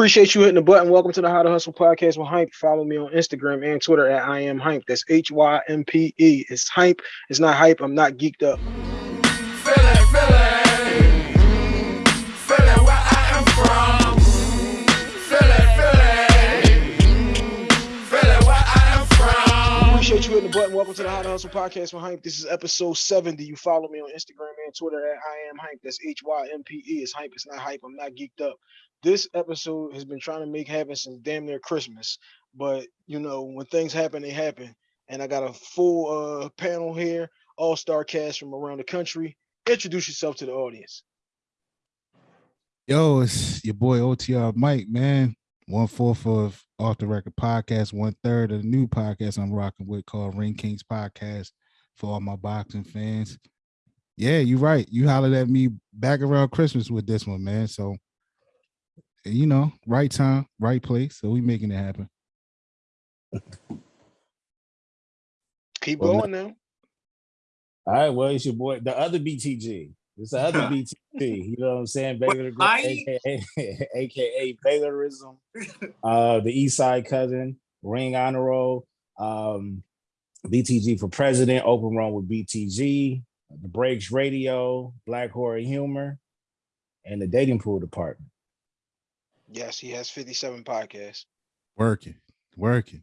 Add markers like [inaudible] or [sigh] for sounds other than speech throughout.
Appreciate you hitting the button. Welcome to the How to Hustle podcast with Hympe. Follow me on Instagram and Twitter at I am Hympe. That's H Y M P E. It's Hympe. It's not hype. I'm not geeked up. Appreciate you hitting the button. Welcome to the How to Hustle podcast with Hympe. This is episode 70. You follow me on Instagram and Twitter at I am Hympe. That's H Y M P E. It's Hympe. It's not hype. I'm not geeked up. This episode has been trying to make happen since damn near Christmas. But you know, when things happen, they happen. And I got a full uh panel here, all-star cast from around the country. Introduce yourself to the audience. Yo, it's your boy OTR Mike, man. One fourth of Off the Record podcast, one third of the new podcast I'm rocking with called Ring Kings Podcast for all my boxing fans. Yeah, you're right. You hollered at me back around Christmas with this one, man. So, you know, right time, right place. So we making it happen. Keep Well, going now. All right, well, it's your boy, the other BTG. It's the other [laughs] BTG. You know what I'm saying? Baylor, Mike? aka, AKA [laughs] Baylorism. Uh, the East Side cousin, Ring Honor Roll, um, BTG for president, open run with BTG, the Breaks Radio, Black Horror Humor, and the dating pool department. Yes, he has 57 podcasts. Working, working.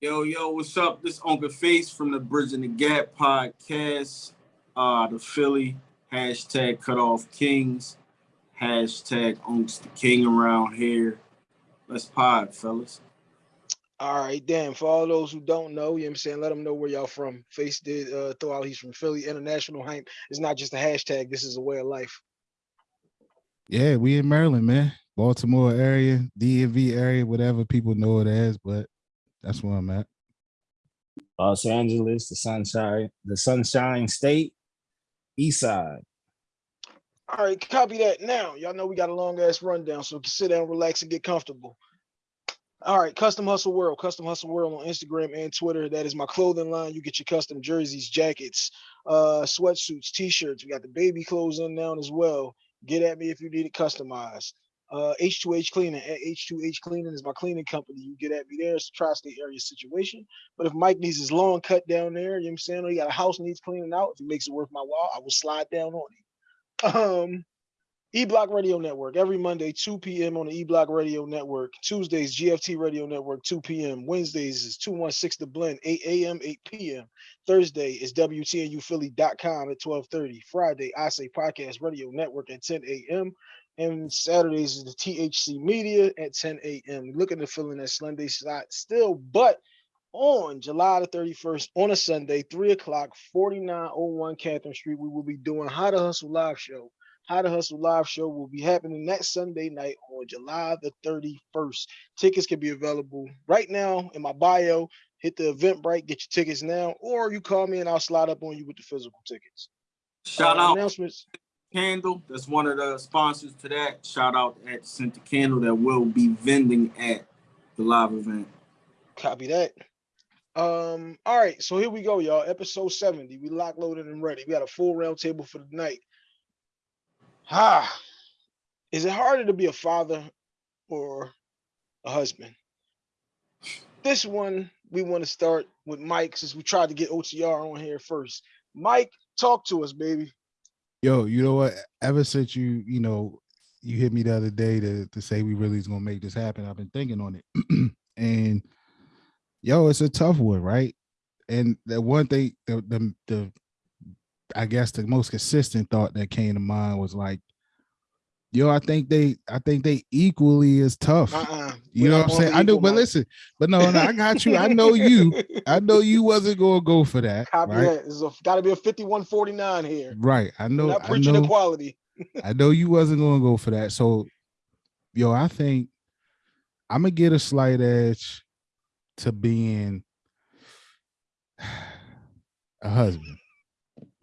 Yo, yo, what's up? This Uncle Face from the Bridge Bridging the Gap podcast. Uh, the Philly hashtag cut off kings, hashtag Unks the King around here. Let's pod, fellas. All right, damn. For all those who don't know, you know what I'm saying, let them know where y'all from. Face did uh, throw out he's from Philly. International hype is not just a hashtag, this is a way of life. Yeah, we in Maryland, man. Baltimore area, DMV area, whatever people know it as, but that's where I'm at. Los Angeles, the Sunshine, the Sunshine State, East Side. All right, copy that now. Y'all know we got a long ass rundown, so sit down, relax, and get comfortable. All right, Custom Hustle World, Custom Hustle World on Instagram and Twitter. That is my clothing line. You get your custom jerseys, jackets, uh, sweatsuits, t-shirts. We got the baby clothes in now as well. Get at me if you need it customized. Uh, H2H Cleaning at H2H Cleaning is my cleaning company. You get at me there. It's a tri-state area situation. But if Mike needs his lawn cut down there, you know what I'm saying? Or he got a house needs cleaning out. If he makes it worth my while, I will slide down on him. Um, E Block Radio Network every Monday, 2 p.m. on the E Block Radio Network. Tuesdays, GFT Radio Network, 2 p.m. Wednesdays is 216 The Blend, 8 a.m., 8 p.m. Thursday is WTNUphilly.com at 1230. Friday, I Say Podcast Radio Network at 10 a.m. And Saturdays is the THC Media at 10 a.m. Looking to fill in that Sunday slot still, but on July the 31st on a Sunday, 3 o'clock, 4901 Catherine Street, we will be doing How to Hustle Live Show. How to Hustle Live Show will be happening next Sunday night on July the 31st. Tickets can be available right now in my bio. Hit the event Eventbrite, get your tickets now, or you call me and I'll slide up on you with the physical tickets. Shout Uh, out announcements. Candle. That's one of the sponsors to that. Shout out at Center Candle that will be vending at the live event. Copy that. Um, all right, so here we go, y'all. Episode 70. We lock loaded and ready. We got a full round table for the night. Ah, is it harder to be a father or a husband? This one we want to start with Mike since we tried to get OTR on here first. Mike, talk to us, baby. Yo, you know what? Ever since you, you know, you hit me the other day to to say we really is gonna make this happen, I've been thinking on it. [clears throat] and yo, it's a tough one, right? And the one thing, the the the I guess the most consistent thought that came to mind was like, yo, I think they I think they equally as tough. Uh-uh. You know what I'm saying? I know, but listen, but no, no, I got you. I know you. [laughs] I know you wasn't gonna go for that. Copy right? that. There's got to be a 5149 here. Right. I We're know. not I preaching know. equality. [laughs] I know you wasn't gonna go for that. So, yo, I think I'm gonna get a slight edge to being [sighs] a husband.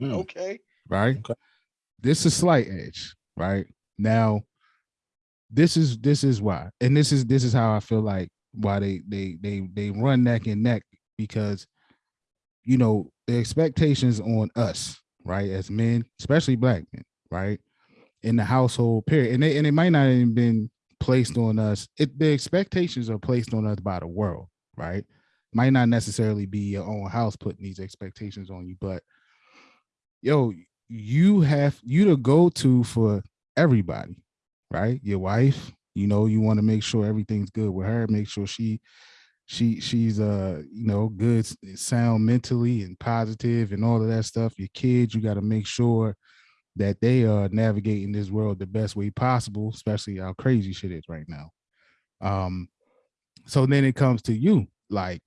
Okay. right? Okay. This is slight edge, right? Now, this is this is why, and this is this is how I feel like why they they they they run neck and neck because you know the expectations on us, right, as men, especially black men, right, in the household period, and they, and it might not even been placed on us. It the expectations are placed on us by the world, right? Might not necessarily be your own house putting these expectations on you, but yo, you have you to go to for everybody, right? Your wife, you know, you want to make sure everything's good with her, make sure she she she's uh you know good sound mentally and positive and all of that stuff your kids you got to make sure that they are navigating this world the best way possible especially how crazy shit is right now um so then it comes to you like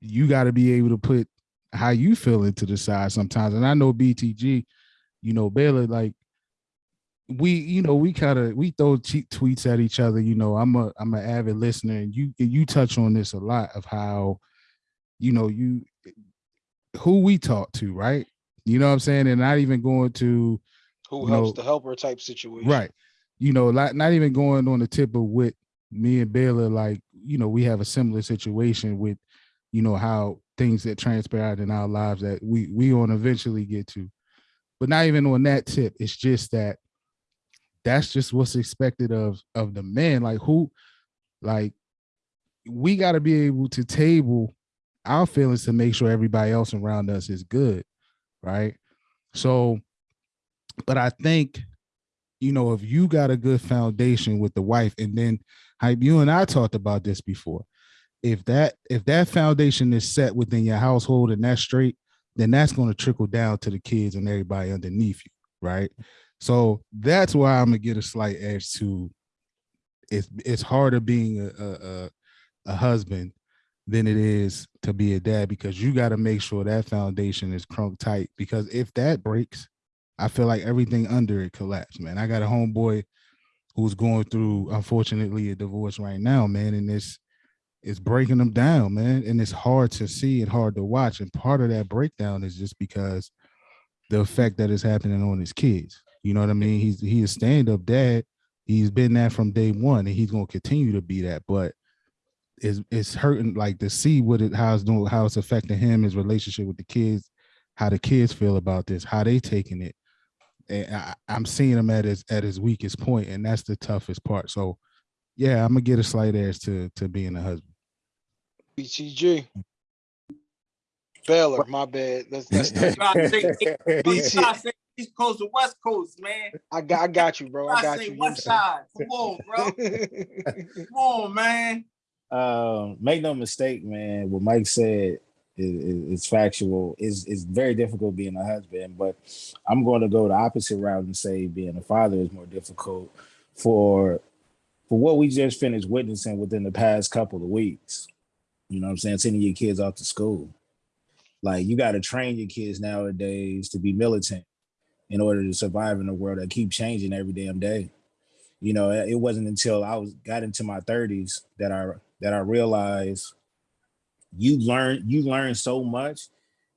you got to be able to put how you feel into the side sometimes and i know btg you know baylor like we you know we kind of we throw cheap tweets at each other you know i'm a i'm an avid listener and you you touch on this a lot of how you know you who we talk to right? You know what i'm saying? And not even going to Who helps know, the helper type situation. right. You know like not even going on the tip of what me and Baylor like you know we have a similar situation with you know how things that transpired in our lives that we we on eventually get to. But not even on that tip. It's just that that's just what's expected of of the man like who like we got to be able to table our feelings to make sure everybody else around us is good right? So but i think you know if you got a good foundation with the wife and then hype you and i talked about this before if that if that foundation is set within your household and that's straight then that's going to trickle down to the kids and everybody underneath you right so that's why i'm gonna get a slight edge to it's it's harder being a a, a, husband than it is to be a dad because you got to make sure that foundation is crunk tight because if that breaks i feel like everything under it collapsed man. I got a homeboy who's going through unfortunately a divorce right now man and it's it's breaking them down man and it's hard to see and hard to watch. And part of that breakdown is just because the effect that is happening on his kids you know what i mean? He's he is stand-up dad. He's been that from day one and he's going to continue to be that but it's it's hurting like to see what it how it's doing how it's affecting him his relationship with the kids how the kids feel about this how they taking it. And I, i'm seeing him at his at his weakest point and that's the toughest part. So yeah i'm gonna get a slight edge to to being a husband. BTG. Baylor, my bad. That's that's not, Trying to say- BT. Trying to East Coast to West Coast, man. I got I got you, bro. I I got say you. you. West Side. Come on, bro. [laughs] Come on, man. um, make no mistake, man. What Mike said is, is, is factual. is is very difficult being a husband, but I'm going to go the opposite route and say being a father is more difficult for for what we just finished witnessing within the past couple of weeks. You know what I'm saying? Sending your kids off to school. Like you got to train your kids nowadays to be militant in order to survive in a world that keep changing every damn day. You know, it wasn't until I was got into my 30s that I that I realized you learn you learn so much.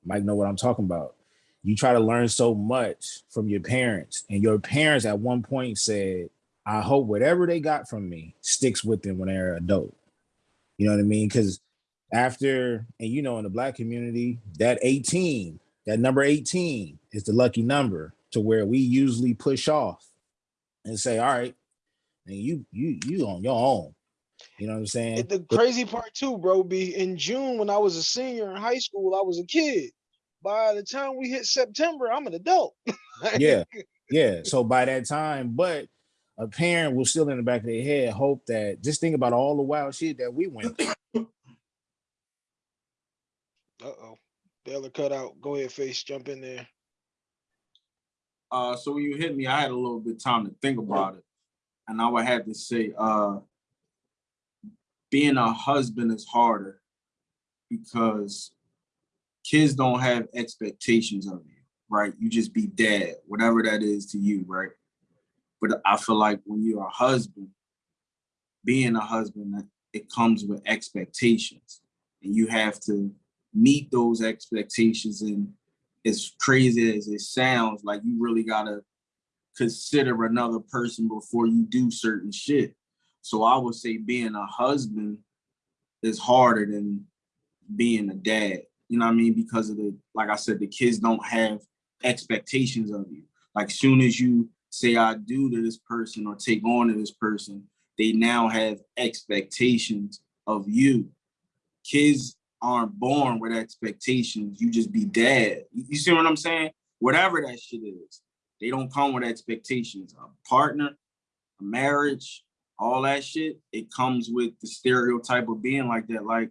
Mike know what I'm talking about. You try to learn so much from your parents, and your parents at one point said, "I hope whatever they got from me sticks with them when they're adult." You know what I mean? Because after, and you know, in the black community, that 18, that number 18 is the lucky number to where we usually push off and say, all right, and you you you on your own. You know what I'm saying? And the crazy part too, bro, be in June when I was a senior in high school, I was a kid. By the time we hit September, I'm an adult. [laughs] Yeah. [laughs] Yeah. So by that time, but a parent will still in the back of their head hope that just think about all the wild shit that we went through. Uh oh. Baylor cut out. Go ahead, face. Jump in there. Uh, so when you hit me, I had a little bit time to think about it, and I would have to say, uh, being a husband is harder because kids don't have expectations of you, right? You just be dad, whatever that is to you, right? But I feel like when you're a husband, being a husband, it comes with expectations, and you have to meet those expectations and as crazy as it sounds, like you really gotta consider another person before you do certain shit. So I would say being a husband is harder than being a dad. You know what I mean? Because of the, like I said, the kids don't have expectations of you. Like soon as you say I do to this person or take on to this person, they now have expectations of you. Kids aren't born with expectations. You just be dad. You see what I'm saying? Whatever that shit is, they don't come with expectations. A partner, a marriage, all that shit, it comes with the stereotype of being like that. Like,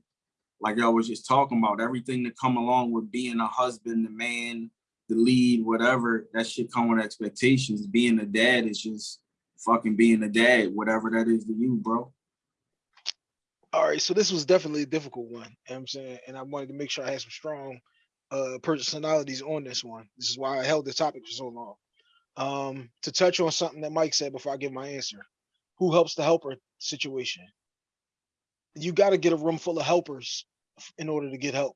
like I was just talking about, everything that come along with being a husband, the man, the lead, whatever, that shit come with expectations. Being a dad is just fucking being a dad, whatever that is to you, bro. All right, so this was definitely a difficult one. You know I'm saying, and I wanted to make sure I had some strong uh personalities on this one. This is why I held the topic for so long. Um, to touch on something that Mike said before I give my answer, who helps the helper situation? You got to get a room full of helpers in order to get help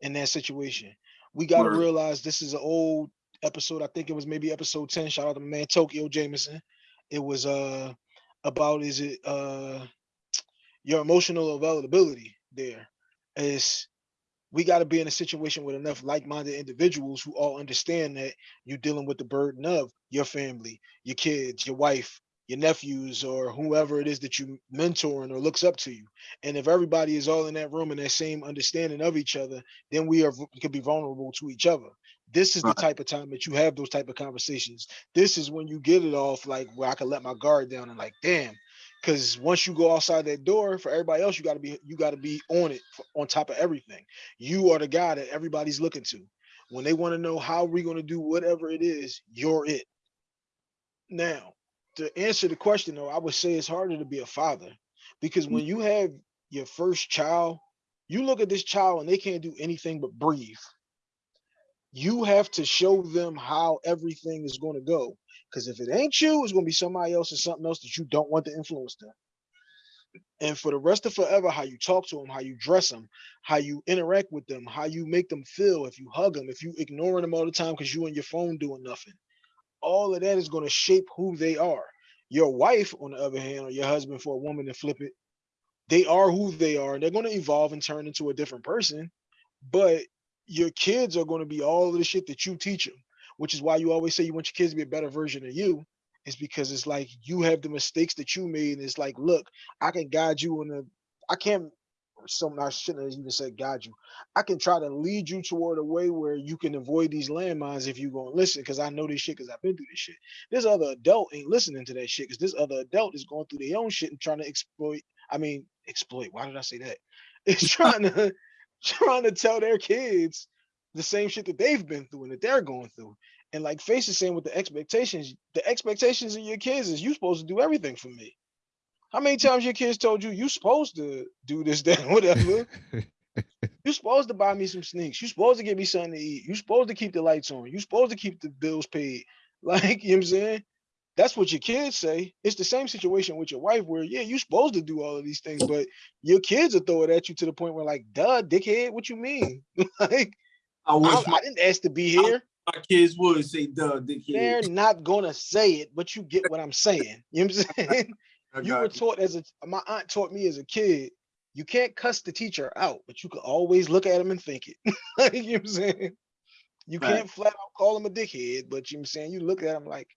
in that situation. We got to realize this is an old episode. I think it was maybe episode 10. Shout out to my man Tokyo Jameson. It was uh about is it uh your emotional availability there is we got to be in a situation with enough like-minded individuals who all understand that you're dealing with the burden of your family, your kids, your wife, your nephews, or whoever it is that you mentoring or looks up to you. And if everybody is all in that room and that same understanding of each other, then we are can be vulnerable to each other. This is the type of time that you have those type of conversations. This is when you get it off like where I can let my guard down and like, damn, because once you go outside that door for everybody else you got to be you got to be on it on top of everything. You are the guy that everybody's looking to. When they want to know how we're going to do whatever it is you're it. Now to answer the question though i would say it's harder to be a father because mm. when you have your first child you look at this child and they can't do anything but breathe you have to show them how everything is going to go because if it ain't you, it's gonna be somebody else or something else that you don't want to influence them. And for the rest of forever, how you talk to them, how you dress them, how you interact with them, how you make them feel, if you hug them, if you ignoring them all the time because you and your phone doing nothing, all of that is gonna shape who they are. Your wife, on the other hand, or your husband for a woman to flip it, they are who they are. And they're gonna evolve and turn into a different person, but your kids are gonna be all of the shit that you teach them which is why you always say you want your kids to be a better version of you is because it's like you have the mistakes that you made and it's like look i can guide you in the, I can't something i shouldn't have even said guide you. I can try to lead you toward a way where you can avoid these landmines if you're gonna listen because i know this shit because i've been through this shit. This other adult ain't listening to that shit because this other adult is going through their own shit and trying to exploit i mean exploit why did i say that? [laughs] It's trying to [laughs] trying to tell their kids the same shit that they've been through and that they're going through. And like Face is saying with the expectations, the expectations of your kids is you supposed to do everything for me. How many times your kids told you you supposed to do this, [laughs] that, whatever? you supposed to buy me some sneaks. You supposed to get me something to eat. You supposed to keep the lights on. You supposed to keep the bills paid. [laughs] Like, you know what I'm saying? That's what your kids say. It's the same situation with your wife where, yeah, you're supposed to do all of these things, but your kids will throw it at you to the point where like, duh, dickhead, what you mean? [laughs] like, I wish I, my, I didn't ask to be here. my kids would say, duh, dickhead. They're not gonna say it, but you get what I'm saying. You know what I'm [laughs] saying? You were taught as a my aunt taught me as a kid, you can't cuss the teacher out, but you can always look at him and think it. [laughs] You know what I'm saying? You Right. can't flat out call him a dickhead, but you know what I'm saying you look at him like,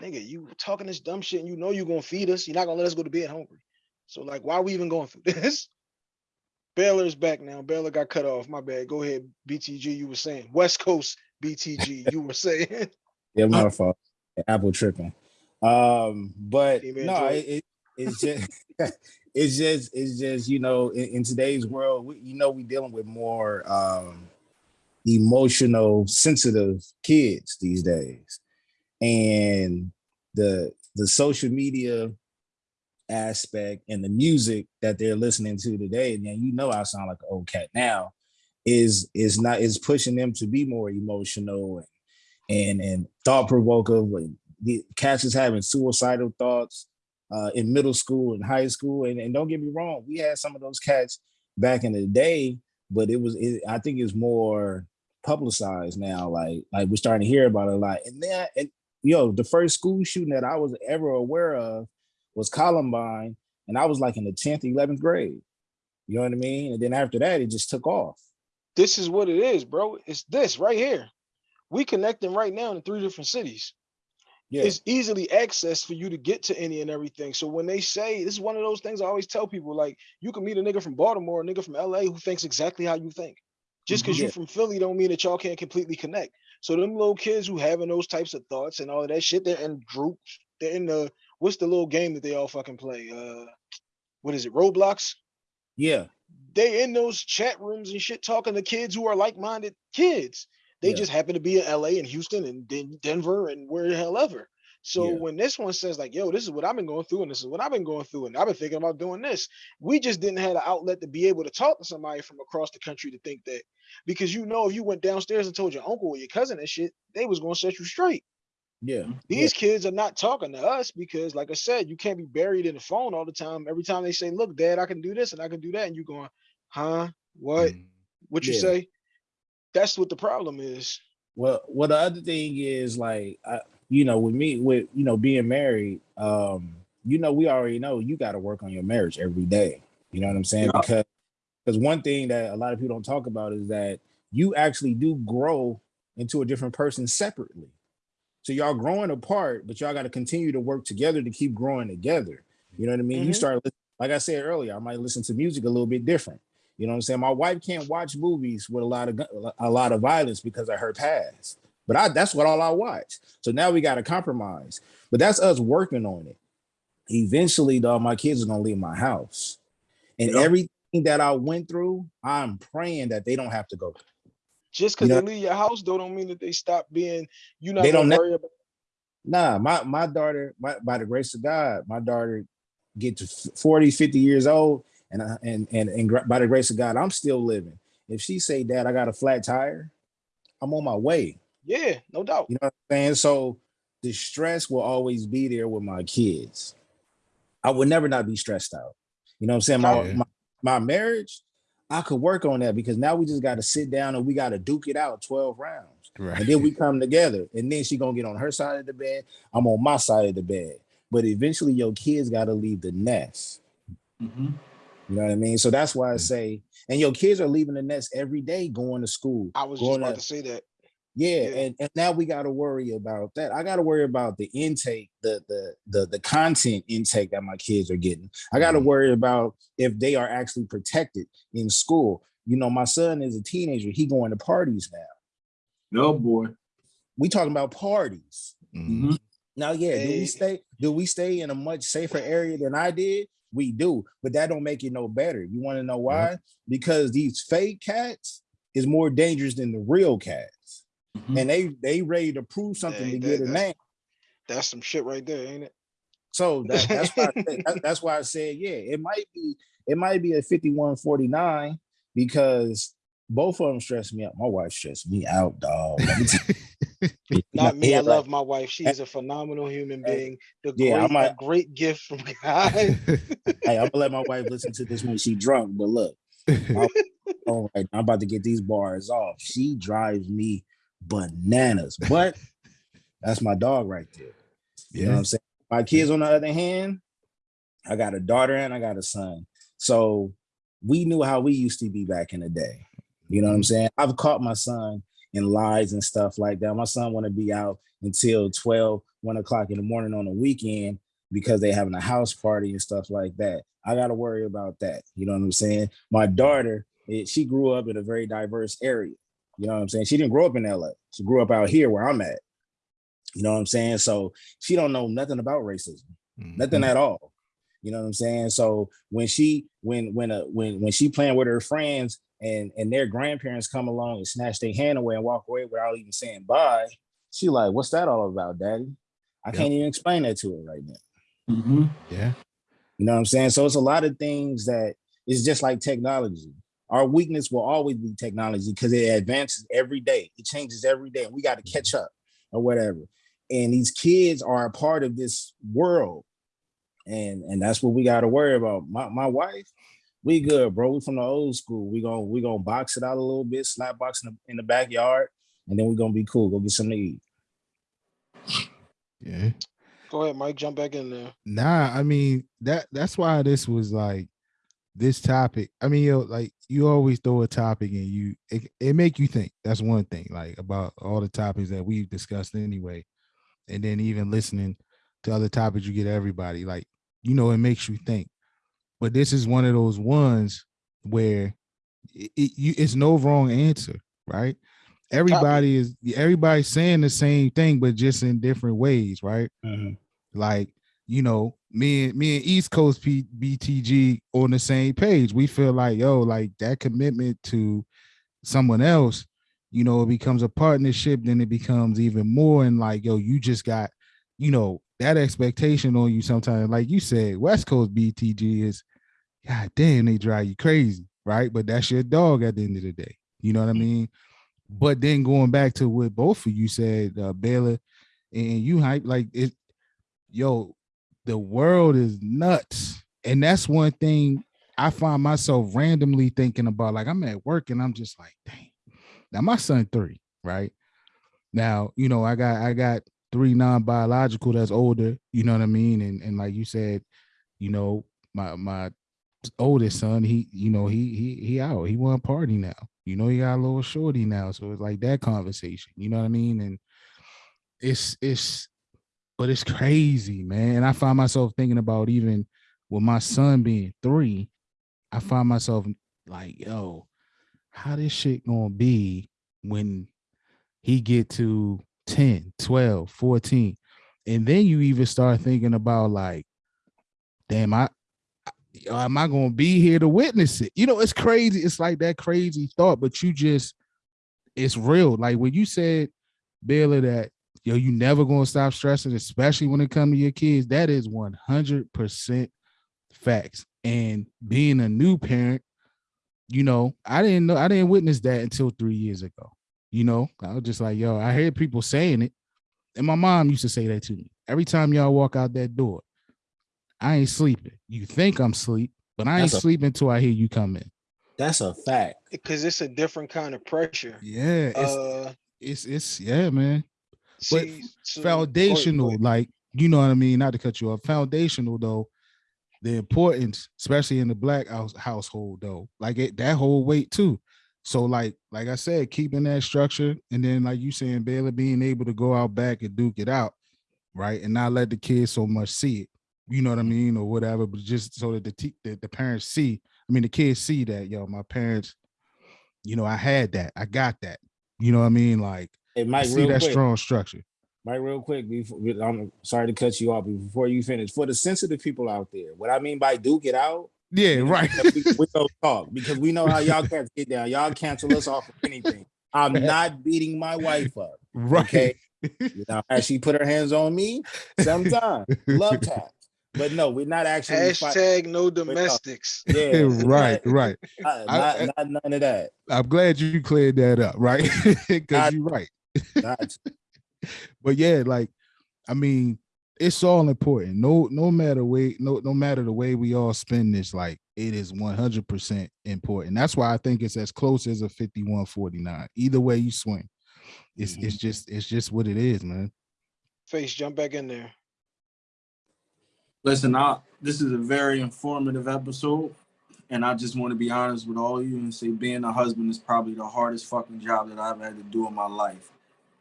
nigga, you talking this dumb shit and you know you're gonna feed us. You're not gonna let us go to bed hungry. So like why are we even going through [laughs] this? Baylor's back now. Baylor got cut off. My bad. Go ahead, BTG. You were saying West Coast BTG. You were [laughs] saying Yeah, my fault. Apple tripping. Um, but no, it, it, it's just [laughs] it's just it's just you know in, in today's world, we, you know, we dealing with more um emotional, sensitive kids these days, and the the social media aspect and the music that they're listening to today, and then you know I sound like an old cat now, is is not is pushing them to be more emotional and and and thought provoking. The cats is having suicidal thoughts uh, in middle school and high school. And, and don't get me wrong, we had some of those cats back in the day, but it was it, I think it's more publicized now. Like like we're starting to hear about it a lot. And then and yo, the first school shooting that I was ever aware of was Columbine, and I was like in the 10th, 11th grade. You know what I mean? And then after that, it just took off. this is what it is, bro. It's this right here. We connecting right now in three different cities. Yeah. it's easily accessed for you to get to any and everything. So when they say this is one of those things I always tell people, like you can meet a nigga from Baltimore, a nigga from LA who thinks exactly how you think. Just because Mhm. you're from Philly don't mean that y'all can't completely connect. So them little kids who having those types of thoughts and all of that shit, they're in groups. They're in the what's the little game that they all fucking play? Uh what is it, Roblox? yeah. They in those chat rooms and shit talking to kids who are like-minded kids. They Yeah. just happen to be in LA and Houston and Den- Denver and where the hell ever. So Yeah. when this one says like, "Yo, this is what I've been going through, and this is what I've been going through, and I've been thinking about doing this," we just didn't have an outlet to be able to talk to somebody from across the country to think that, because you know, if you went downstairs and told your uncle or your cousin and shit, they was gonna set you straight. Yeah. These kids are not talking to us because, like I said, you can't be buried in the phone all the time. Every time they say, "Look, Dad, I can do this and I can do that," and you're going, "Huh? What? Mm. What you Yeah. say?" That's what the problem is. Well, well, the other thing is like, I, you know, with me, with you know, being married, um, you know, we already know you got to work on your marriage every day. You know what I'm saying? Yeah. Because because one thing that a lot of people don't talk about is that you actually do grow into a different person separately. So y'all growing apart, but y'all got to continue to work together to keep growing together. You know what I mean? You Mhm. start, like I said earlier, I might listen to music a little bit different. You know what I'm saying? My wife can't watch movies with a lot of a lot of violence because of her past. But I that's what all I watch. So now we got to compromise. But that's us working on it. Eventually, though, my kids are gonna leave my house, and Yeah. everything that I went through, I'm praying that they don't have to go. through. Just because You know- they leave your house, though, don't mean that they stop being. You not They don't worry about. Nah, my my daughter, my, by the grace of God, my daughter get to f- 40, 50 years old, and I, and and and by the grace of God, I'm still living. If she say, "Dad, I got a flat tire," I'm on my way. Yeah, no doubt. You know what I'm saying? So the stress will always be there with my kids. I would never not be stressed out. You know what I'm saying? My Yeah. my, my marriage, I could work on that because now we just got to sit down and we got to duke it out 12 rounds. Right. And then we come together. And then she gonna get on her side of the bed. I'm on my side of the bed. But eventually your kids gotta leave the nest. Mhm. You know what I mean? So that's why I Mm. say, and your kids are leaving the nest every day going to school. I was just about to- to say that. Yeah, Yeah. and, and now we got to worry about that. I got to worry about the intake, the the the the content intake that my kids are getting. I got to Mhm. worry about if they are actually protected in school. You know, my son is a teenager. He going to parties now. No boy. We talking about parties. Mhm. Now, yeah, do we stay? Do we stay in a much safer area than I did? We do, but that don't make it no better. You want to know why? Because these fake cats is more dangerous than the real cats, Mhm. and they they ready to prove something Hey, to that- get a that's- name. That's some shit right there, ain't it? So that, that's why I said, [laughs] that- that's why I said, yeah, it might be it might be a 5149 because both of them stress me out. My wife stressed me out, dog. Let me tell you. [laughs] Not me. I love my wife. She's a phenomenal human being. The yeah, I great, a might- great gift from [laughs] God. Hey, I'm gonna let my wife listen to this when she drunk, but look, all right, I'm about to get these bars off. She drives me bananas, but [laughs] that's my dog right there. You know what. I'm saying? My kids, on the other hand, I got a daughter and I got a son. So we knew how we used to be back in the day. You know what I'm saying? I've caught my son in lies and stuff like that. My son want to be out until 12, 1 o'clock in the morning on the weekend because they having a house party and stuff like that. I got to worry about that. You know what I'm saying? My daughter, eh, she grew up in a very diverse area. You know what I'm saying? She didn't grow up in LA. She grew up out here where I'm at. You know what I'm saying? So she don't know nothing about racism, nothing Mhm. at all. You know what I'm saying? So when she when when uh, when when she playing with her friends and and their grandparents come along and snatch their hand away and walk away without even saying bye, she like, what's that all about, daddy? I Yep. can't even explain that to her right now. Mhm. Yeah. You know what I'm saying? So it's a lot of things that it's just like technology. Our weakness will always be technology because it advances every day. It changes every day, and we got to catch up or whatever. And these kids are a part of this world, and and that's what we got to worry about. My my wife, we good, bro. We from the old school. We gonna we gonna box it out a little bit, slap box in the, in the backyard, and then we gonna be cool. Go get something to eat. Yeah. Go ahead, Mike. Jump back in there. Nah, I mean that that's why this was like this topic. I mean, yo, like you always throw a topic and you it, it make you think. That's one thing, like about all the topics that we've discussed anyway. and then even listening to other topics, you get everybody like you know it makes you think. But this is one of those ones where it, it you it's no wrong answer, right? Everybody is everybody's saying the same thing, but just in different ways, right? Mhm. like you know me and me and east coast P- btg on the same page. We feel like yo like that commitment to someone else you know it becomes a partnership then it becomes even more and like yo you just got you know that expectation on you sometimes. Like you said west coast btg is god damn they drive you crazy right? But that's your dog at the end of the day. You know what i mean? But then going back to what both of you said uh Baylor and you hype like it yo, the world is nuts. And that's one thing I find myself randomly thinking about. Like I'm at work and I'm just like, dang. Now my son three, right? Now, you know, I got I got three non-biological that's older, you know what I mean? And and like you said, you know, my my oldest son, he, you know, he he he out, he want party now. You know, he got a little shorty now. So it's like that conversation, you know what I mean? And it's it's but it's crazy, man. And I find myself thinking about even with my son being three, I find myself like, yo, how this shit gonna be when he get to 10, 12, 14. And then you even start thinking about like, damn, I am I gonna be here to witness it? You know, it's crazy. It's like that crazy thought, but you just it's real. Like when you said, Baylor, that yo, you never gonna stop stressing, especially when it comes to your kids. That is 100% facts. And being a new parent, you know, I didn't know, I didn't witness that until three years ago. You know, I was just like, yo, I heard people saying it. And my mom used to say that to me every time y'all walk out that door. I ain't sleeping. You think I'm sleep, but I ain't That's a- sleeping until I hear you come in. That's a fact. Because it's a different kind of pressure. Yeah, it's Uh, it's it's yeah, man. But so- go ahead, go foundational, ahead. like you know what I mean. Not to cut you off. Foundational though, the importance, especially in the black house, household though, like it that whole weight too. So like like I said, keeping that structure, and then like you saying, Baylor being able to go out back and duke it out, right, and not let the kids so much see it. You know what I mean, or whatever, but just so that the the, the parents see. I mean, the kids see that yo, my parents. You know, I had that. I got that. You know what I mean? Like Hey, I Mike, see real that quick. strong structure. Mike, real quick, before I'm sorry to cut you off, but before you finish, for the sensitive people out there, what I mean by do get out, Yeah, you know, right. we, we don't talk because we know how y'all cats get down. Y'all cancel us off of anything. I'm [laughs] not beating my wife up. right. Okay. [laughs] You know, as she put her hands on me, sometimes love [laughs] taps. But no, we're not actually fight- Hashtag no domestics. Yeah, right, right. Not, I- not, not none of that. I'm glad you cleared that up, right? Because you're right. Not, [laughs] But yeah, like, I mean, it's all important. No, no matter way, no, no matter the way we all spend this, like it is 100% important. That's why I think it's as close as a 51-49. Either way you swing. It's it's mm-hmm. just it's just what it is, man. Face, jump back in there. Listen, I, this is a very informative episode, and I just want to be honest with all of you and say being a husband is probably the hardest fucking job that I've had to do in my life.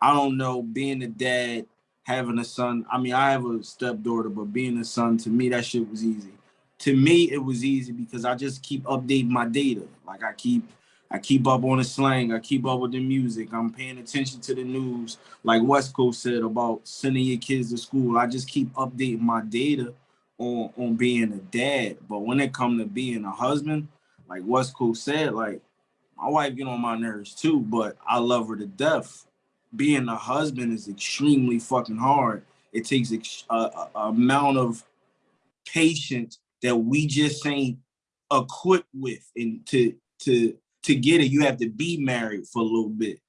I don't know, being a dad, having a son. I mean, I have a stepdaughter, but being a son to me, that shit was easy. To me, it was easy because I just keep updating my data. Like I keep, I keep up on the slang. I keep up with the music. I'm paying attention to the news. Like West Coast said about sending your kids to school. I just keep updating my data on on being a dad. But when it come to being a husband, like West Coast said, like my wife get on my nerves too, but I love her to death. Being a husband is extremely fucking hard. It takes ex- a, a- a amount of patience that we just ain't equipped with, and to to to get it, you have to be married for a little bit.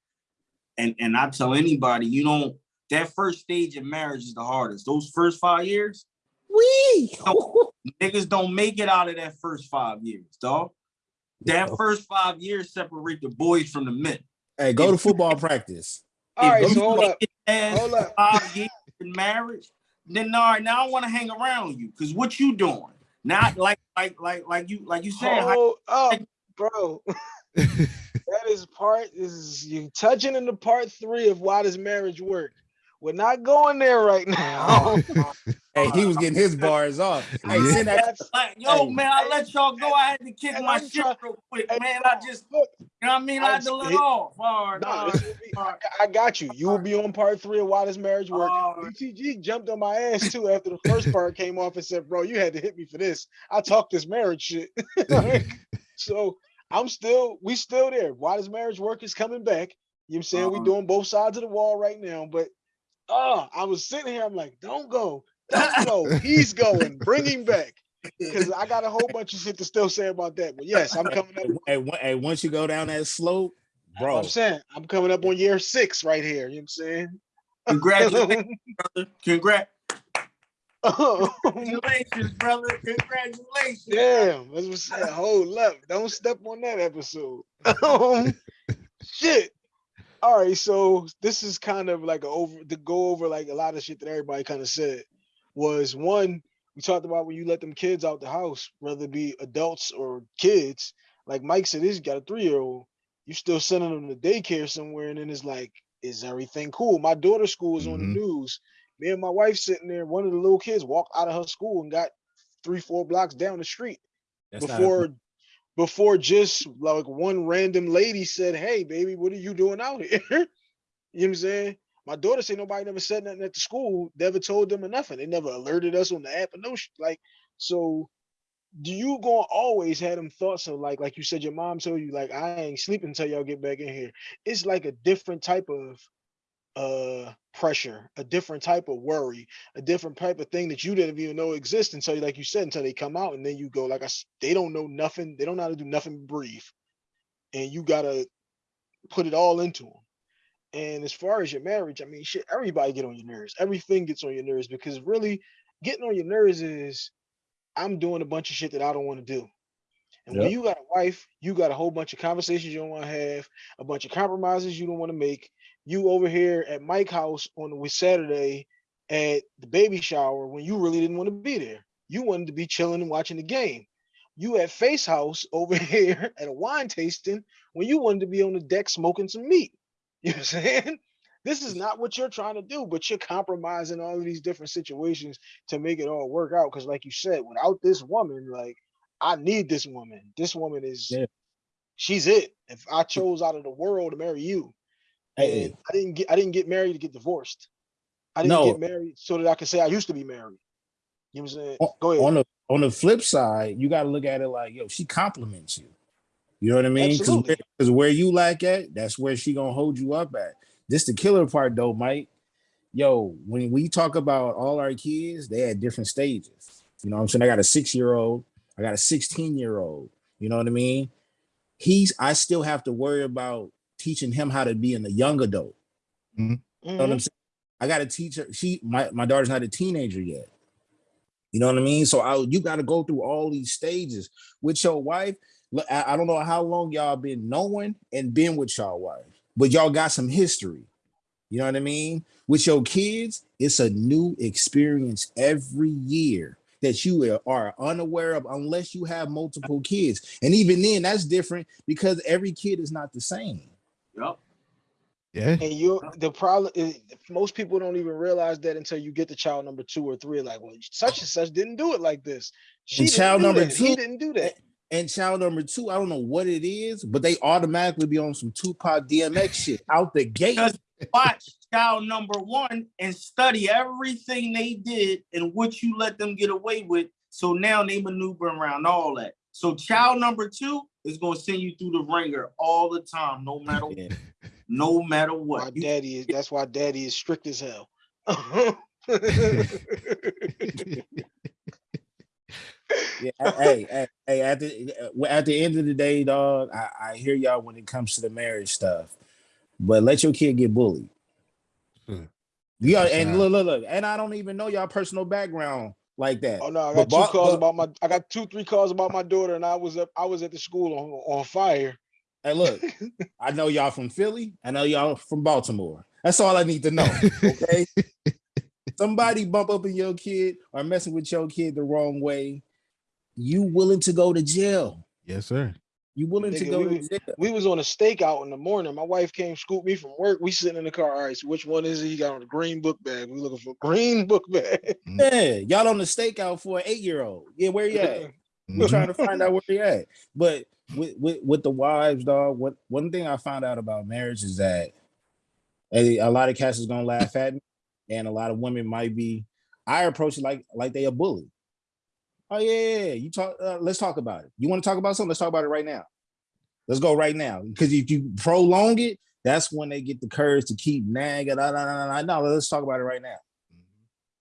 And and I tell anybody, you don't. That first stage of marriage is the hardest. Those first five years, Wee! [laughs] niggas don't make it out of that first five years, dog. That first five years separate the boys from the men. Hey, go to football practice. All right, so hold up. Hold up. Five years in marriage, then all right, now I want to hang around you because what you doing? Not like like like like you like you said. how- Hold up, bro. [laughs] that is part. This is you touching into part three of why does marriage work. We're not going there right oh, now. [laughs] Hey, he was getting his bars off. [laughs] Hey, Yeah. send that. Like, yo, Hey, man, I let y'all go. I had to kick and my I'm shit real quick, Hey, man. I just, you know what I mean? I had to let it- off. All right, nah, all this right, be- all right. I got you. You will be on part three of why Does marriage Work. all right. BTG jumped on my ass too after the first part came off and said, "Bro, you had to hit me for this." I talked this marriage shit. [laughs] so I'm still, we still there. Why does marriage work is coming back. You know what I'm saying? We Uh-huh. doing both sides of the wall right now, but oh, I was sitting here. I'm like, don't go, don't go. [laughs] He's going. Bring him back because I got a whole bunch of shit to still say about that. But yes, I'm coming up. Hey, hey, once you go down that slope, bro. I'm saying I'm coming up on year six right here. You know what I'm saying? Congratulations, [laughs] brother. Congrats. [laughs] Oh, Congratulations, brother. Congratulations. Damn, as we said, hold up. Don't step on that episode. Um, shit. All right, so this is kind of like a over to go over like a lot of shit that everybody kind of said was one, we talked about when you let them kids out the house, whether it be adults or kids. Like Mike said, he's got a three-year-old. You still sending them to daycare somewhere, and then it's like, is everything cool? My daughter's school is on the Mhm. news. Me and my wife sitting there, one of the little kids walked out of her school and got three, four blocks down the street That's before before just like one random lady said, Hey baby, what are you doing out here? [laughs] you know what I'm saying? My daughter said nobody never said nothing at the school, never told them or nothing. They never alerted us on the app or no sh- like so do you gonna always have them thoughts of like like you said your mom told you like I ain't sleeping until y'all get back in here. It's like a different type of uh pressure, a different type of worry, a different type of thing that you didn't even know exists until like you said until they come out and then you go like I they don't know nothing, they don't know how to do nothing brief. And you gotta put it all into them. And as far as your marriage, I mean shit, everybody get on your nerves. Everything gets on your nerves because really getting on your nerves is I'm doing a bunch of shit that I don't want to do. And when you got a wife, you got a whole bunch of conversations you don't want to have, a bunch of compromises you don't want to make. You over here at Mike's house on Saturday at the baby shower when you really didn't want to be there. You wanted to be chilling and watching the game. You at Face House over [laughs] here at a wine tasting when you wanted to be on the deck smoking some meat. You know what I'm saying? This is not what you're trying to do, but you're compromising all of these different situations to make it all work out. Because, like you said, without this woman, like I need this woman. This woman is Yeah. she's it. If I chose out of the world to marry you, Hey, and I didn't get I didn't get married to get divorced. I didn't No. get married so that I could say I used to be married. You know what I'm saying? on- Go ahead. on the on the flip side, you got to look at it like, yo, she compliments you. You know what I mean? Because Absolutely. where, where you lack at, that's where she gonna hold you up at. This the killer part though, Mike. Yo, when we talk about all our kids, they at different stages. You know what I'm saying? I got a six year old, I got a 16 year old. You know what I mean? He's I still have to worry about teaching him how to be in a young adult. Mm-hmm. You know what. I'm mm-hmm. saying? I got to teach her. She, my, my daughter's not a teenager yet. You know what I mean? So I, you got to go through all these stages with your wife. Look, I, I don't know how long y'all been knowing and been with y'all wife, but y'all got some history. You know what I mean? With your kids, it's a new experience every year that you are unaware of unless you have multiple kids. And even then, that's different because every kid is not the same. Yup. Yeah. And you the problem is most people don't even realize that until you get to child number two or three. Like, well, such and such didn't do it like this. She didn't child number that. He didn't do that. And child number two, I don't know what it is, but they automatically be on some Tupac DMX shit out the gate. Because- Watch child number one and study everything they did and what you let them get away with. So now they maneuver around all that. So child number two is gonna send you through the ringer all the time, no matter [laughs] Yeah. no matter what. You- daddy is that's why daddy is strict as hell. [laughs] [laughs] Yeah, [laughs] hey, hey, hey, at the at the end of the day, dog, I, I hear y'all when it comes to the marriage stuff, but let your kid get bullied. Hmm. Yeah, That's and right. look, look, look, and I don't even know y'all personal background like that. Oh no, I But got two calls but- about my I got two, three calls about my daughter, and I was up I was at the school on, on fire. Hey, look, [laughs] I know y'all from Philly. I know y'all from Baltimore. That's all I need to know. Okay. [laughs] Somebody bump up in your kid or messing with your kid the wrong way. You willing to go to jail? Yes, sir. You willing to go we to was- jail? We was on a stakeout in the morning. My wife came scoop me from work. We sitting in the car. All right, so which one is it? He got on the green book bag. We looking for green [laughs] book bag. Mm. Yeah, y'all on the stakeout for an eight year old. Yeah, where you at? [laughs] We're trying to mm-hmm. find out where you at. But with, with with the wives, dog. What one thing I found out about marriage is that a, a lot of cats is gonna laugh at me, and a lot of women might be. I approach it like like they a bully. Oh yeah, yeah, yeah. you talk. Uh, let's talk about it. You want to talk about something? Let's talk about it right now. Let's go right now. Because if you prolong it, that's when they get the courage to keep nagging. No. Let's talk about it right now.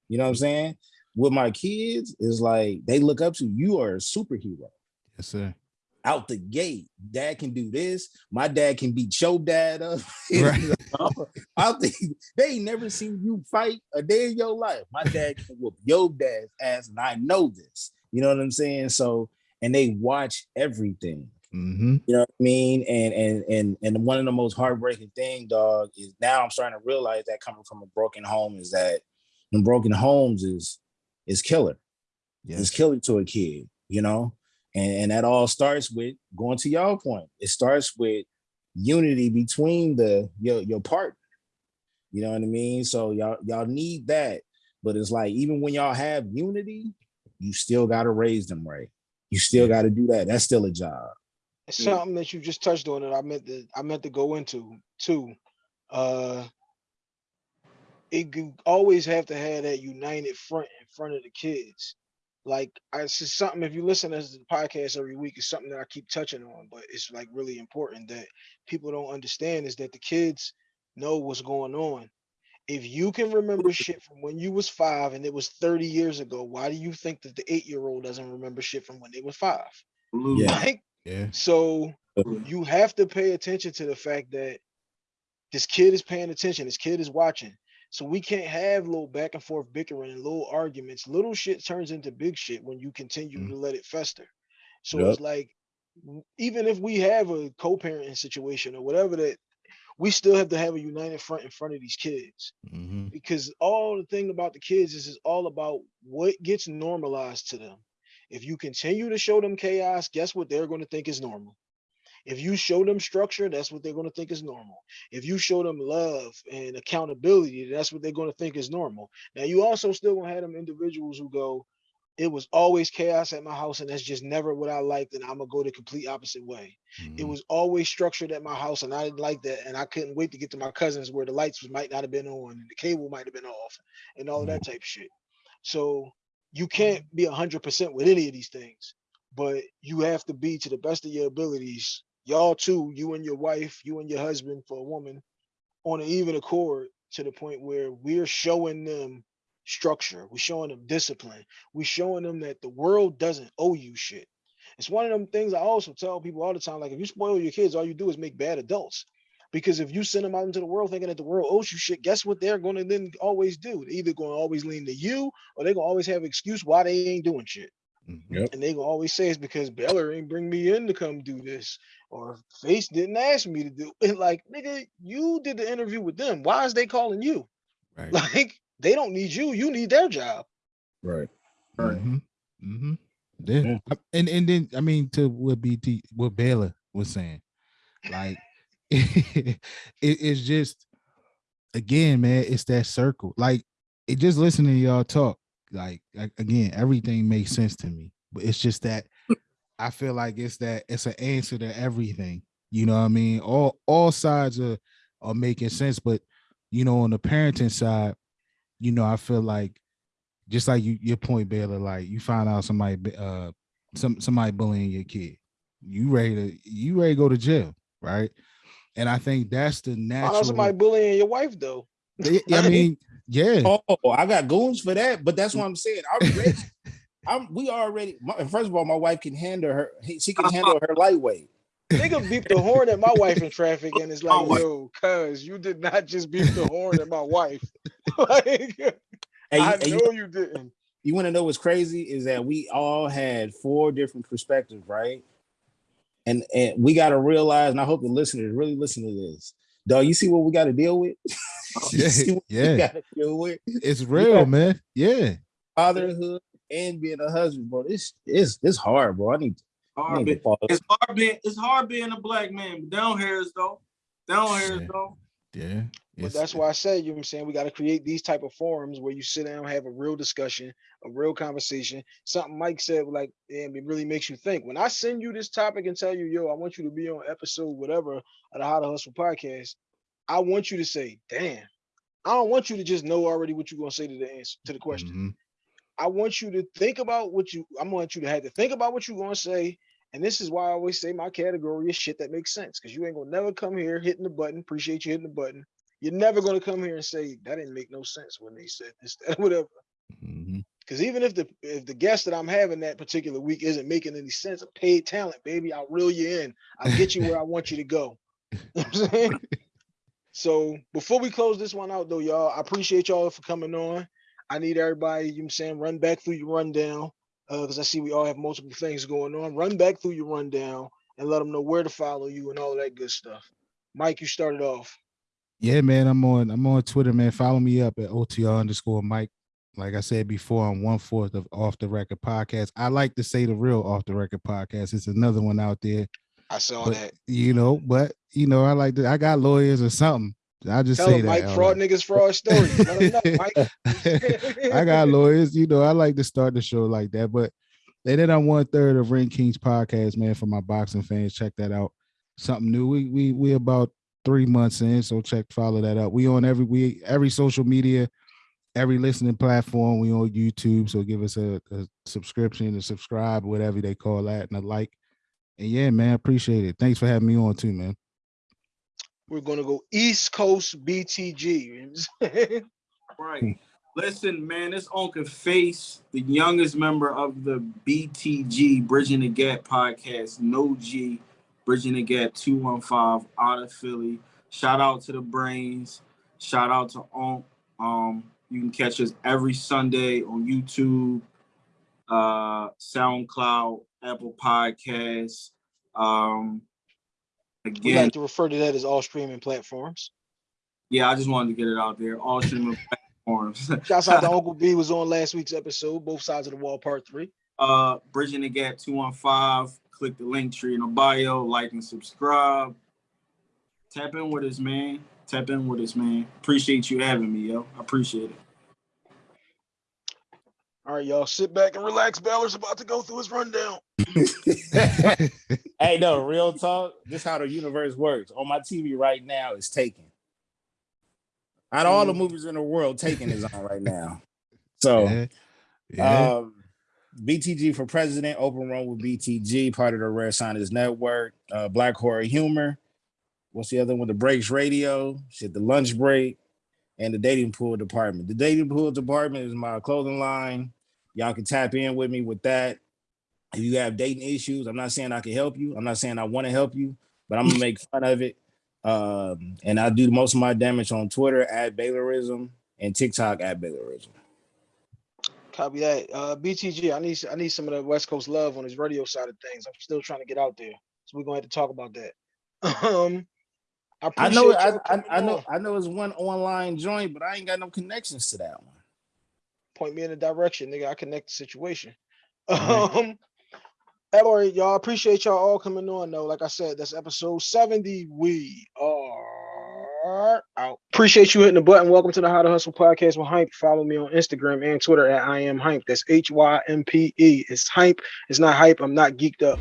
You know what I'm saying? With my kids, is like they look up to you. Are a superhero Yes, sir. out the gate. Dad can do this. My dad can beat your dad up. [laughs] Right. I think they never seen you fight a day in your life. My dad can whoop your dad's ass, and I know this. You know what I'm saying? So, and they watch everything. Mm-hmm. You know what I mean? And and and and one of the most heartbreaking thing, dog, is now I'm starting to realize that coming from a broken home is that in broken homes is is killer is Yes. killer to a kid, you know? And, and that all starts with going to y'all point. It starts with unity between the your your partner. You know what I mean? So y'all y'all need that. But it's like even when y'all have unity, you still gotta raise them right. You still gotta do that. That's still a job. It's something that you just touched on that I meant to I meant to go into too. Uh it you always have to have that united front in front of the kids. Like I it's just something if you listen to the podcast every week, it's something that I keep touching on, but it's like really important that people don't understand is that the kids know what's going on. If you can remember shit from when you was five and it was 30 years ago, why do you think that the eight-year-old doesn't remember shit from when they was five? Yeah. Like Yeah. so you have to pay attention to the fact that this kid is paying attention, this kid is watching. So we can't have little back and forth bickering and little arguments. Little shit turns into big shit when you continue Mm. to let it fester. So Yep. it's like even if we have a co-parenting situation or whatever that we still have to have a united front in front of these kids Mm-hmm. because all the thing about the kids is is all about what gets normalized to them. If you continue to show them chaos, guess what they're going to think is normal. If you show them structure, that's what they're going to think is normal. If you show them love and accountability, that's what they're going to think is normal. Now you also still gonna have them individuals who go, it was always chaos at my house, and that's just never what I liked, and I'm gonna go the complete opposite way. It Mhm. was always structured at my house, and I didn't like that, and I couldn't wait to get to my cousins where the lights was- might not have been on, and the cable might have been off, and all of that type of shit. So you can't be hundred percent with any of these things, but you have to be to the best of your abilities. Y'all too, you and your wife, you and your husband for a woman, on an even accord to the point where we're showing them structure, we're showing them discipline, we're showing them that the world doesn't owe you shit. It's one of them things I also tell people all the time. Like, if you spoil your kids, all you do is make bad adults. Because if you send them out into the world thinking that the world owes you shit, guess what they're going to then always do? They're either going to always lean to you or they're going to always have excuse why they ain't doing shit. Mhm. Yep. And they gonna always say it's because Beller ain't bring me in to come do this, or Face didn't ask me to do it. [laughs] Like, nigga, you did the interview with them. Why is they calling you? Right. [laughs] Like, they don't need you. You need their job. Right. Right. Mm-hmm. Mm-hmm. Yeah. Yeah. And and then I mean to what BT what Baylor was saying, like [laughs] it, it's just again, man, it's that circle. Like it just listening to y'all talk, like, like again, everything makes sense to me. But it's just that I feel like it's that it's an answer to everything. You know what I mean? All all sides are are making sense, but you know, on the parenting side, you know, I feel like just like you your point, Baylor, like you find out somebody uh some somebody bullying your kid. You ready to you ready to go to jail, right? And I think that's the Find out natural. somebody bullying your wife though. Yeah, I [laughs] mean, yeah. Oh, I got goons for that, but that's what I'm saying. I'm ready. [laughs] I'm we already my, first of all, my wife can handle her, she can handle her lightweight. Nigga beep the horn at my wife in traffic, and it's like, Oh yo, cuz you did not just beep the horn at my wife. [laughs] like, And, I you- and you, know you didn't. you want to know what's crazy is that we all had four different perspectives, right? And and we got to realize, and I hope the listeners really listen to this. Dog, you see what we got to deal with? [laughs] Yeah, yeah. we got to deal with? It's real, man. Yeah. Fatherhood and being a husband, bro. This is it's hard, bro. I need Hard being, it's hard being it's hard being a black man, but down hairs though. Down hairs Yeah. though. Yeah. But that's why I say, you know what I'm saying, we got to create these type of forums where you sit down, have a real discussion, a real conversation. Something Mike said, like, damn, it really makes you think. When I send you this topic and tell you, yo, I want you to be on episode whatever of the How to Hustle podcast, I want you to say, damn. I don't want you to just know already what you're gonna say to the answer to the question. Mhm. I want you to think about what you I want you to have to think about what you're gonna say. And this is why I always say my category is shit that makes sense. Cause you ain't gonna never come here hitting the button. Appreciate you hitting the button. You're never gonna come here and say that didn't make no sense when they said this, that, [laughs] whatever. Mhm. Cause even if the if the guest that I'm having that particular week isn't making any sense, a paid talent, baby, I'll reel you in. I'll get you where I want you to go. [laughs] [laughs] You know I'm saying? So before we close this one out though, y'all, I appreciate y'all for coming on. I need everybody, you know what I'm saying, run back through your rundown. Uh, because I see we all have multiple things going on. Run back through your rundown and let them know where to follow you and all that good stuff. Mike, you started off. Yeah, man. I'm on I'm on Twitter, man. Follow me up at OTR underscore Mike. Like I said before, I'm one fourth of off the record podcast. I like to say the real off the record podcast. It's another one out there. I saw But that. you know, but you know, I like to I got lawyers or something. I just Tell say that. Mike, fraud niggas, fraud stories. Know. [laughs] I got lawyers, you know. I like to start the show like that, but they did on one third of Ring Kings podcast, man. For my boxing fans, check that out. Something new. We we we about three months in, so check follow that up. We on every we every social media, every listening platform. We on YouTube, so give us a, a subscription, a subscribe, whatever they call that, and a like. And yeah, man, appreciate it. Thanks for having me on too, man. We're gonna go East Coast BTG. [laughs] Right. Listen, man, this Uncle Face, the youngest member of the BTG Bridging the Gap podcast, No G, Bridging the Gap 215 out of Philly. Shout out to the brains. Shout out to Unc. Um, you can catch us every Sunday on YouTube, uh, SoundCloud, Apple Podcasts. Um, we again, like to refer to that as all streaming platforms. yeah, I just wanted to get it out there. All streaming [laughs] platforms. Shouts out to [laughs] Uncle B was on last week's episode, both sides of the wall, part three. uh Bridging the Gap 215. Click the link tree in the bio, like and subscribe. Tap in with us, man. Tap in with us, man. Appreciate you having me, yo. I appreciate it. All right, y'all sit back and relax. Baylor's about to go through his rundown. [laughs] [laughs] hey, no, real talk. This how the universe works. On my TV right now is Taken. Out of all the Mhm. movies in the world, Taken is on right now. [laughs] So, yeah. Yeah. um, BTG for president, open run with BTG, part of the Rare Scientist Network. Uh, Black Horror Humor. What's the other one? The Breaks Radio. Shit, the Lunch Break, and the Dating Pool Department. The Dating Pool Department is my clothing line. Y'all can tap in with me with that. If you have dating issues, I'm not saying I can help you. I'm not saying I want to help you, but I'm gonna [laughs] make fun of it. Um, and I do most of my damage on Twitter at Baylorism and TikTok at Baylorism. Copy that. Uh, BTG, I need I need some of the West Coast love on his radio side of things. I'm still trying to get out there, so we're gonna have to talk about that. [laughs] Um, I, I know, I, I, I know. I know it's one online joint, but I ain't got no connections to that one. Point me in the direction, nigga. I connect the situation. Alright. [laughs] Um, right, y'all. Appreciate y'all all coming on. Though, like I said, that's episode 70. We are out. Appreciate you hitting the button. Welcome to the How to Hustle podcast with Hympe. Follow me on Instagram and Twitter at I am Hympe. That's H Y M P E. It's Hympe. It's not hype. I'm not geeked up.